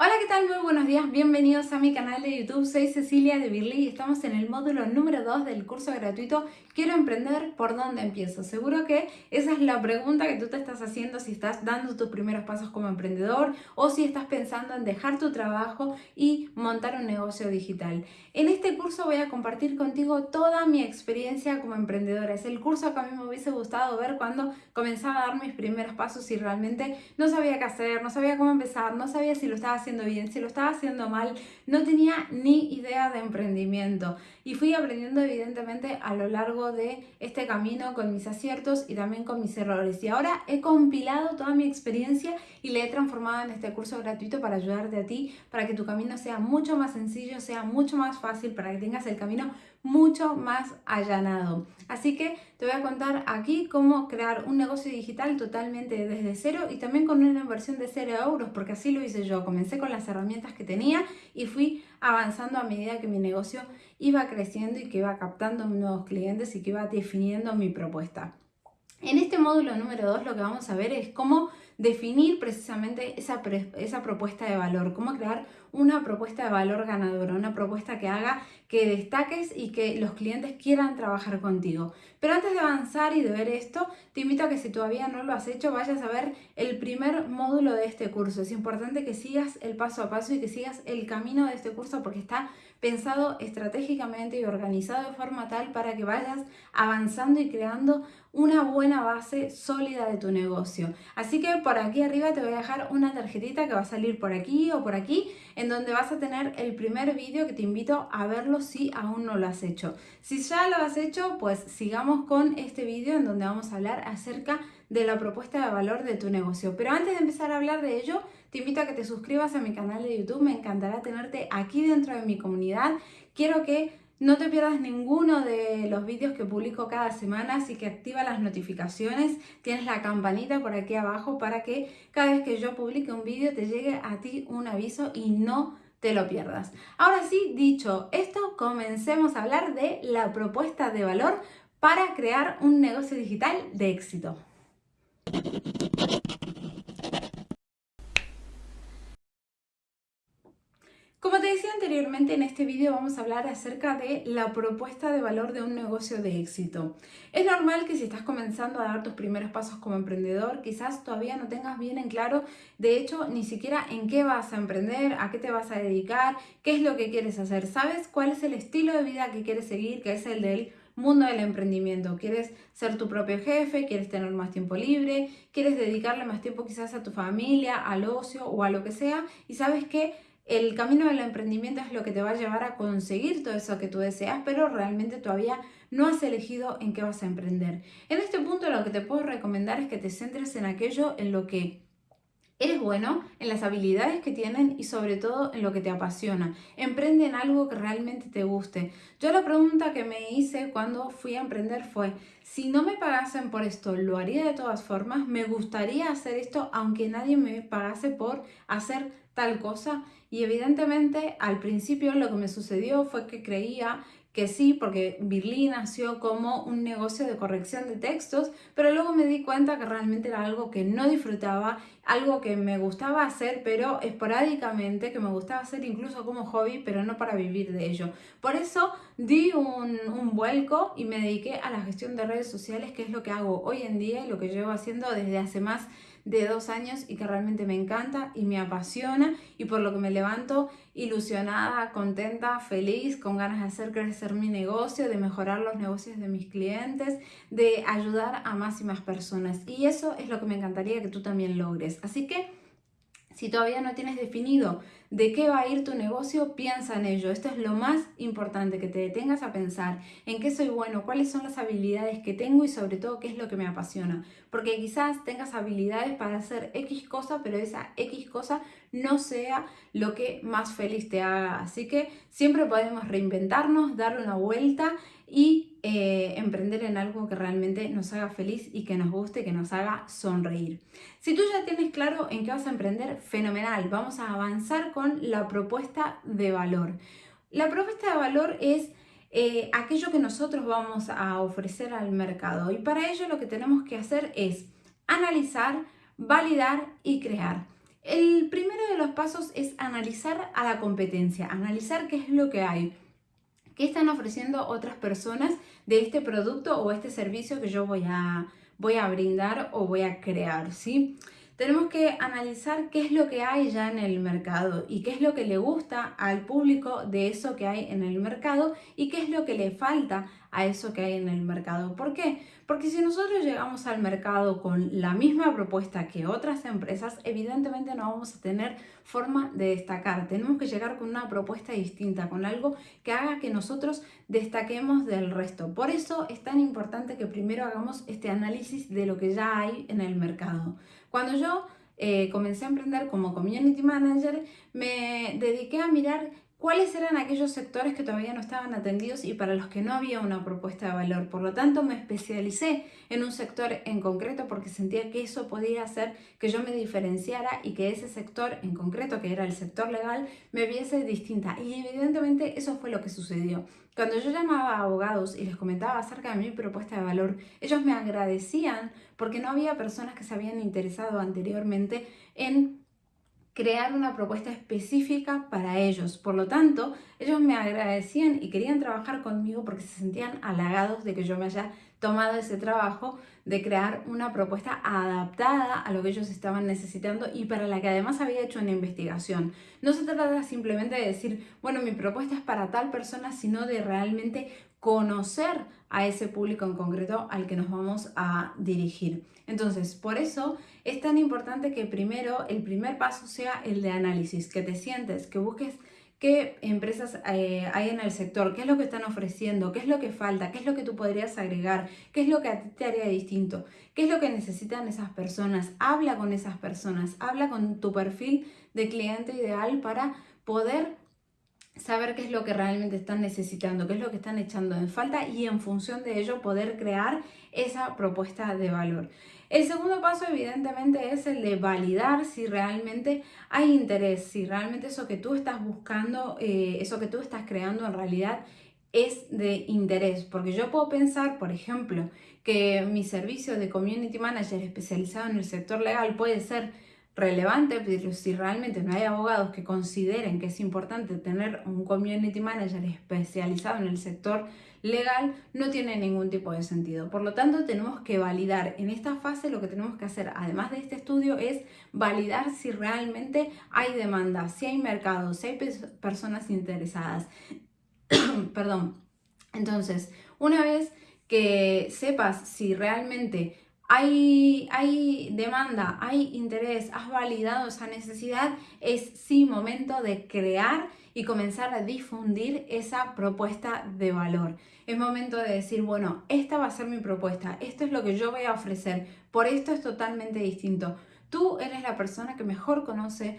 Hola, ¿qué tal? Muy buenos días, bienvenidos a mi canal de YouTube. Soy Cecilia de Birly y estamos en el módulo número 2 del curso gratuito Quiero emprender, ¿por dónde empiezo? Seguro que esa es la pregunta que tú te estás haciendo si estás dando tus primeros pasos como emprendedor o si estás pensando en dejar tu trabajo y montar un negocio digital. En este curso voy a compartir contigo toda mi experiencia como emprendedora. Es el curso que a mí me hubiese gustado ver cuando comenzaba a dar mis primeros pasos y realmente no sabía qué hacer, no sabía cómo empezar, no sabía si lo estaba haciendo bien, si lo estaba haciendo mal, no tenía ni idea de emprendimiento. Y fui aprendiendo evidentemente a lo largo de este camino con mis aciertos y también con mis errores. Y ahora he compilado toda mi experiencia y la he transformado en este curso gratuito para ayudarte a ti, para que tu camino sea mucho más sencillo, sea mucho más fácil, para que tengas el camino mucho más allanado. Así que te voy a contar aquí cómo crear un negocio digital totalmente desde cero y también con una inversión de 0 euros, porque así lo hice yo. Comencé con las herramientas que tenía y fui avanzando a medida que mi negocio iba creciendo y que iba captando nuevos clientes y que iba definiendo mi propuesta. En este módulo número 2 lo que vamos a ver es cómo definir precisamente esa, esa propuesta de valor, cómo crear una propuesta de valor ganadora, una propuesta que haga que destaques y que los clientes quieran trabajar contigo. Pero antes de avanzar y de ver esto, te invito a que si todavía no lo has hecho, vayas a ver el primer módulo de este curso. Es importante que sigas el paso a paso y que sigas el camino de este curso porque está pensado estratégicamente y organizado de forma tal para que vayas avanzando y creando una buena base sólida de tu negocio. Así que por aquí arriba te voy a dejar una tarjetita que va a salir por aquí o por aquí, en donde vas a tener el primer vídeo que te invito a verlo si aún no lo has hecho. Si ya lo has hecho, pues sigamos con este vídeo en donde vamos a hablar acerca de la propuesta de valor de tu negocio. Pero antes de empezar a hablar de ello, te invito a que te suscribas a mi canal de YouTube. Me encantará tenerte aquí dentro de mi comunidad. Quiero que no te pierdas ninguno de los vídeos que publico cada semana, así que activa las notificaciones, tienes la campanita por aquí abajo para que cada vez que yo publique un vídeo te llegue a ti un aviso y no te lo pierdas. Ahora sí, dicho esto, comencemos a hablar de la propuesta de valor para crear un negocio digital de éxito. Como te decía anteriormente, en este vídeo vamos a hablar acerca de la propuesta de valor de un negocio de éxito. Es normal que si estás comenzando a dar tus primeros pasos como emprendedor, quizás todavía no tengas bien en claro, de hecho, ni siquiera en qué vas a emprender, a qué te vas a dedicar, qué es lo que quieres hacer. ¿Sabes cuál es el estilo de vida que quieres seguir, que es el del mundo del emprendimiento. Quieres ser tu propio jefe, quieres tener más tiempo libre, quieres dedicarle más tiempo quizás a tu familia, al ocio o a lo que sea. Y sabes que el camino del emprendimiento es lo que te va a llevar a conseguir todo eso que tú deseas, pero realmente todavía no has elegido en qué vas a emprender. En este punto lo que te puedo recomendar es que te centres en aquello en lo que Eres bueno en las habilidades que tienen y sobre todo en lo que te apasiona. Emprende en algo que realmente te guste. Yo la pregunta que me hice cuando fui a emprender fue, si no me pagasen por esto, ¿lo haría de todas formas? ¿Me gustaría hacer esto aunque nadie me pagase por hacer tal cosa? Y evidentemente al principio lo que me sucedió fue que creía que sí, porque Birly nació como un negocio de corrección de textos, pero luego me di cuenta que realmente era algo que no disfrutaba, algo que me gustaba hacer, pero esporádicamente, que me gustaba hacer incluso como hobby, pero no para vivir de ello. Por eso di un, un vuelco y me dediqué a la gestión de redes sociales, que es lo que hago hoy en día y lo que llevo haciendo desde hace más de dos años y que realmente me encanta y me apasiona y por lo que me levanto ilusionada, contenta, feliz, con ganas de hacer crecer mi negocio, de mejorar los negocios de mis clientes, de ayudar a más y más personas. Y eso es lo que me encantaría que tú también logres. Así que si todavía no tienes definido de qué va a ir tu negocio, piensa en ello. Esto es lo más importante, que te detengas a pensar en qué soy bueno, cuáles son las habilidades que tengo y sobre todo qué es lo que me apasiona. Porque quizás tengas habilidades para hacer X cosa, pero esa X cosa no sea lo que más feliz te haga. Así que siempre podemos reinventarnos, darle una vuelta y eh, emprender en algo que realmente nos haga feliz y que nos guste, que nos haga sonreír. Si tú ya tienes claro en qué vas a emprender, fenomenal. Vamos a avanzar con la propuesta de valor. La propuesta de valor es eh, aquello que nosotros vamos a ofrecer al mercado y para ello lo que tenemos que hacer es analizar, validar y crear. El primero de los pasos es analizar a la competencia, analizar qué es lo que hay, qué están ofreciendo otras personas de este producto o este servicio que yo voy a, voy a brindar o voy a crear, ¿sí? Tenemos que analizar qué es lo que hay ya en el mercado y qué es lo que le gusta al público de eso que hay en el mercado y qué es lo que le falta a eso que hay en el mercado. ¿Por qué? Porque si nosotros llegamos al mercado con la misma propuesta que otras empresas, evidentemente no vamos a tener forma de destacar. Tenemos que llegar con una propuesta distinta, con algo que haga que nosotros destaquemos del resto. Por eso es tan importante que primero hagamos este análisis de lo que ya hay en el mercado. Cuando yo eh, comencé a emprender como community manager, me dediqué a mirar cuáles eran aquellos sectores que todavía no estaban atendidos y para los que no había una propuesta de valor. Por lo tanto, me especialicé en un sector en concreto porque sentía que eso podía hacer que yo me diferenciara y que ese sector en concreto, que era el sector legal, me viese distinta. Y evidentemente eso fue lo que sucedió. Cuando yo llamaba a abogados y les comentaba acerca de mi propuesta de valor, ellos me agradecían porque no había personas que se habían interesado anteriormente en crear una propuesta específica para ellos. Por lo tanto, ellos me agradecían y querían trabajar conmigo porque se sentían halagados de que yo me haya tomado ese trabajo de crear una propuesta adaptada a lo que ellos estaban necesitando y para la que además había hecho una investigación. No se trata simplemente de decir, bueno, mi propuesta es para tal persona, sino de realmente conocer a ese público en concreto al que nos vamos a dirigir. Entonces, por eso es tan importante que primero, el primer paso sea el de análisis, que te sientes, que busques qué empresas eh, hay en el sector, qué es lo que están ofreciendo, qué es lo que falta, qué es lo que tú podrías agregar, qué es lo que a ti te haría distinto, qué es lo que necesitan esas personas. Habla con esas personas, habla con tu perfil de cliente ideal para poder saber qué es lo que realmente están necesitando, qué es lo que están echando en falta y en función de ello poder crear esa propuesta de valor. El segundo paso evidentemente es el de validar si realmente hay interés, si realmente eso que tú estás buscando, eh, eso que tú estás creando en realidad es de interés, porque yo puedo pensar, por ejemplo, que mi servicio de community manager especializado en el sector legal puede ser relevante, pero si realmente no hay abogados que consideren que es importante tener un community manager especializado en el sector legal, no tiene ningún tipo de sentido. Por lo tanto, tenemos que validar. En esta fase lo que tenemos que hacer, además de este estudio, es validar si realmente hay demanda, si hay mercado, si hay personas interesadas. Perdón. Entonces, una vez que sepas si realmente hay, demanda, hay interés, has validado esa necesidad, es sí momento de crear y comenzar a difundir esa propuesta de valor. Es momento de decir, bueno, esta va a ser mi propuesta, esto es lo que yo voy a ofrecer, por esto es totalmente distinto. Tú eres la persona que mejor conoce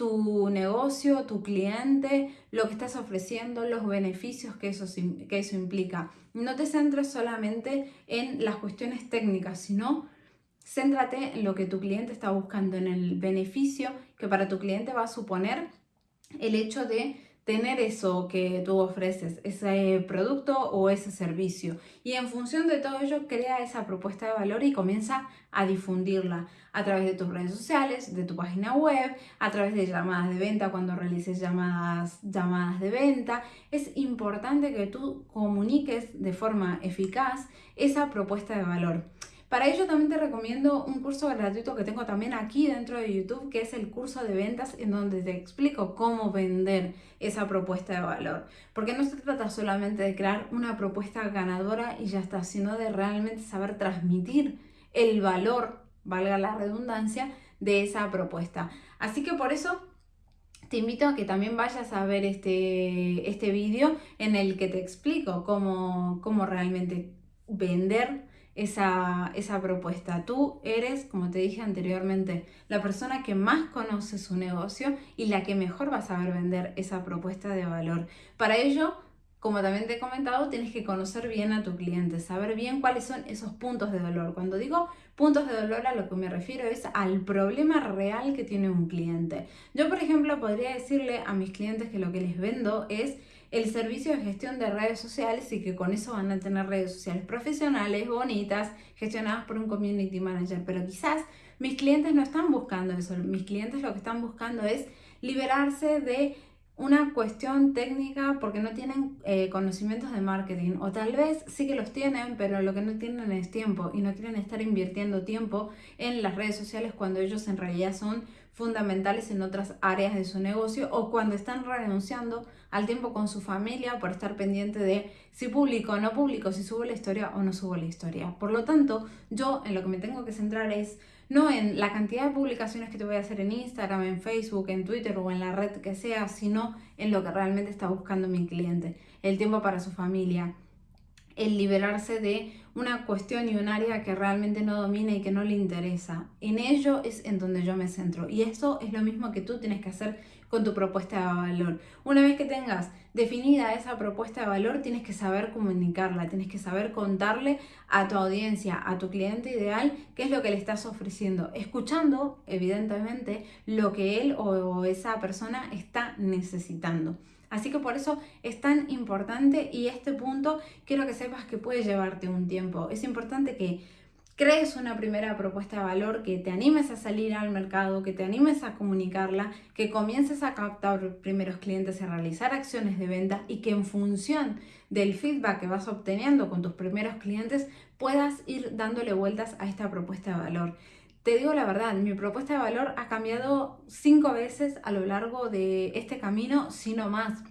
tu negocio, tu cliente, lo que estás ofreciendo, los beneficios que eso, que eso implica. No te centres solamente en las cuestiones técnicas, sino céntrate en lo que tu cliente está buscando, en el beneficio que para tu cliente va a suponer el hecho de tener eso que tú ofreces, ese producto o ese servicio. Y en función de todo ello, crea esa propuesta de valor y comienza a difundirla a través de tus redes sociales, de tu página web, a través de llamadas de venta cuando realices llamadas, llamadas de venta. Es importante que tú comuniques de forma eficaz esa propuesta de valor. Para ello también te recomiendo un curso gratuito que tengo también aquí dentro de YouTube, que es el curso de ventas en donde te explico cómo vender esa propuesta de valor. Porque no se trata solamente de crear una propuesta ganadora y ya está, sino de realmente saber transmitir el valor, valga la redundancia, de esa propuesta. Así que por eso te invito a que también vayas a ver este, este vídeo en el que te explico cómo, cómo realmente vender esa, esa propuesta. Tú eres, como te dije anteriormente, la persona que más conoce su negocio y la que mejor va a saber vender esa propuesta de valor. Para ello, como también te he comentado, tienes que conocer bien a tu cliente, saber bien cuáles son esos puntos de dolor. Cuando digo puntos de dolor, a lo que me refiero es al problema real que tiene un cliente. Yo, por ejemplo, podría decirle a mis clientes que lo que les vendo es el servicio de gestión de redes sociales y que con eso van a tener redes sociales profesionales, bonitas, gestionadas por un community manager. Pero quizás Mis clientes no están buscando eso, mis clientes lo que están buscando es liberarse de una cuestión técnica porque no tienen eh, conocimientos de marketing o tal vez sí que los tienen pero lo que no tienen es tiempo y no quieren estar invirtiendo tiempo en las redes sociales cuando ellos en realidad son fundamentales en otras áreas de su negocio o cuando están renunciando al tiempo con su familia por estar pendiente de si publico o no publico, si subo la historia o no subo la historia. Por lo tanto, yo en lo que me tengo que centrar es no en la cantidad de publicaciones que te voy a hacer en Instagram, en Facebook, en Twitter o en la red que sea, sino en lo que realmente está buscando mi cliente, el tiempo para su familia, el liberarse de una cuestión y un área que realmente no domina y que no le interesa. En ello es en donde yo me centro. Y eso es lo mismo que tú tienes que hacer con tu propuesta de valor. Una vez que tengas definida esa propuesta de valor, tienes que saber comunicarla, tienes que saber contarle a tu audiencia, a tu cliente ideal, qué es lo que le estás ofreciendo, escuchando, evidentemente, lo que él o esa persona está necesitando. Así que por eso es tan importante y este punto quiero que sepas que puede llevarte un tiempo. Es importante que crees una primera propuesta de valor, que te animes a salir al mercado, que te animes a comunicarla, que comiences a captar primeros clientes, a realizar acciones de venta y que en función del feedback que vas obteniendo con tus primeros clientes puedas ir dándole vueltas a esta propuesta de valor. Te digo la verdad, mi propuesta de valor ha cambiado cinco veces a lo largo de este camino, si no más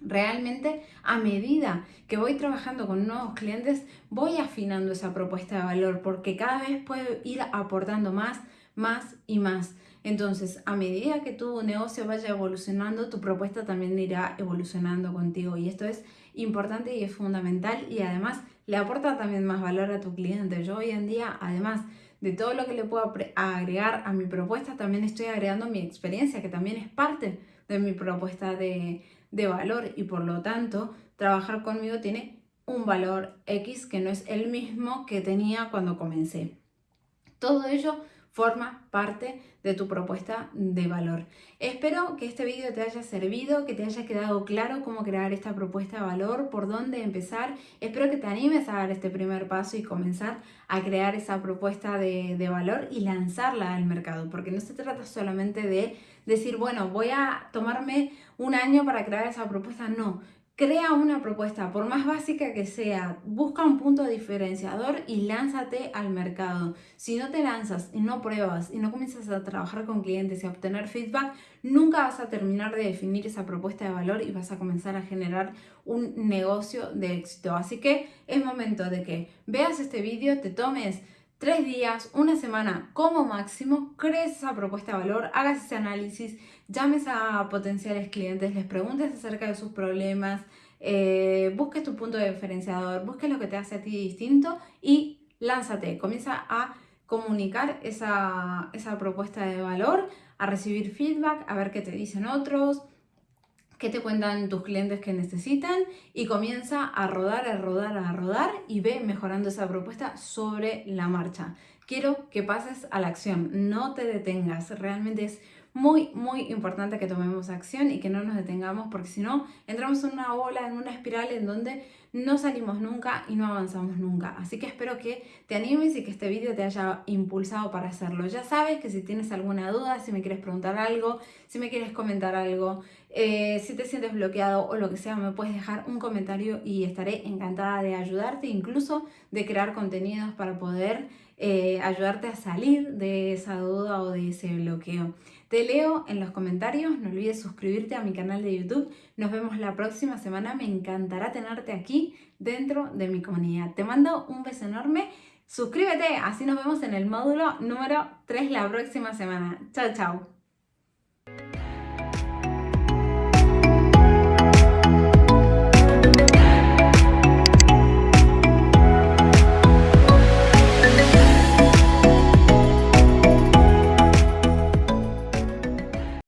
realmente a medida que voy trabajando con nuevos clientes, voy afinando esa propuesta de valor porque cada vez puedo ir aportando más, más y más. Entonces, a medida que tu negocio vaya evolucionando, tu propuesta también irá evolucionando contigo y esto es importante y es fundamental y además le aporta también más valor a tu cliente. Yo hoy en día, además de todo lo que le puedo agregar a mi propuesta, también estoy agregando mi experiencia, que también es parte de mi propuesta de, de valor y por lo tanto trabajar conmigo tiene un valor X que no es el mismo que tenía cuando comencé. Todo ello forma parte de tu propuesta de valor. Espero que este vídeo te haya servido, que te haya quedado claro cómo crear esta propuesta de valor, por dónde empezar. Espero que te animes a dar este primer paso y comenzar a crear esa propuesta de, de valor y lanzarla al mercado, porque no se trata solamente de decir, bueno, voy a tomarme un año para crear esa propuesta, no. Crea una propuesta, por más básica que sea, busca un punto diferenciador y lánzate al mercado. Si no te lanzas y no pruebas y no comienzas a trabajar con clientes y a obtener feedback, nunca vas a terminar de definir esa propuesta de valor y vas a comenzar a generar un negocio de éxito. Así que es momento de que veas este vídeo, te tomes tres días, una semana como máximo, crees esa propuesta de valor, hagas ese análisis, llames a potenciales clientes, les preguntes acerca de sus problemas, eh, busques tu punto de diferenciador, busques lo que te hace a ti distinto y lánzate, comienza a comunicar esa, esa propuesta de valor, a recibir feedback, a ver qué te dicen otros, qué te cuentan tus clientes que necesitan y comienza a rodar, a rodar, a rodar y ve mejorando esa propuesta sobre la marcha. Quiero que pases a la acción, no te detengas, realmente es muy, muy importante que tomemos acción y que no nos detengamos porque si no, entramos en una ola, en una espiral en donde no salimos nunca y no avanzamos nunca. Así que espero que te animes y que este vídeo te haya impulsado para hacerlo. Ya sabes que si tienes alguna duda, si me quieres preguntar algo, si me quieres comentar algo, eh, si te sientes bloqueado o lo que sea, me puedes dejar un comentario y estaré encantada de ayudarte, incluso de crear contenidos para poder eh, ayudarte a salir de esa duda o de ese bloqueo. Te leo en los comentarios, no olvides suscribirte a mi canal de YouTube. Nos vemos la próxima semana, me encantará tenerte aquí dentro de mi comunidad. Te mando un beso enorme, suscríbete, así nos vemos en el módulo número 3 la próxima semana. Chao, chao.